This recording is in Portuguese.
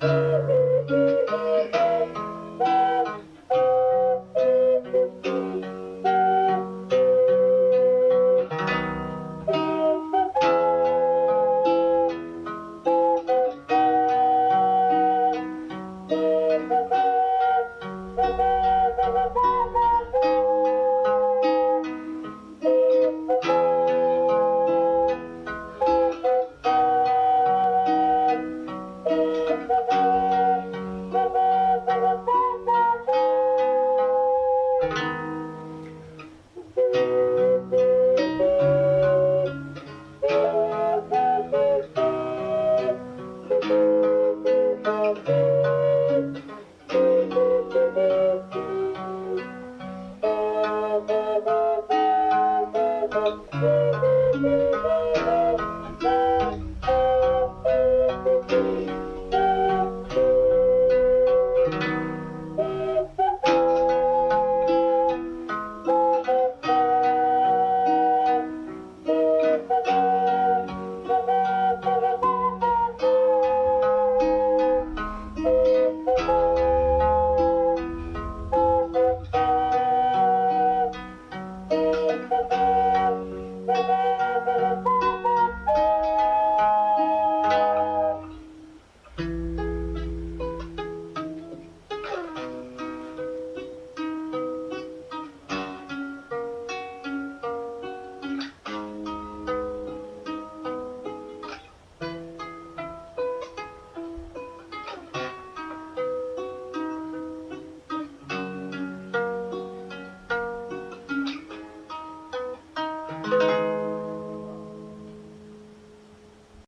Bye.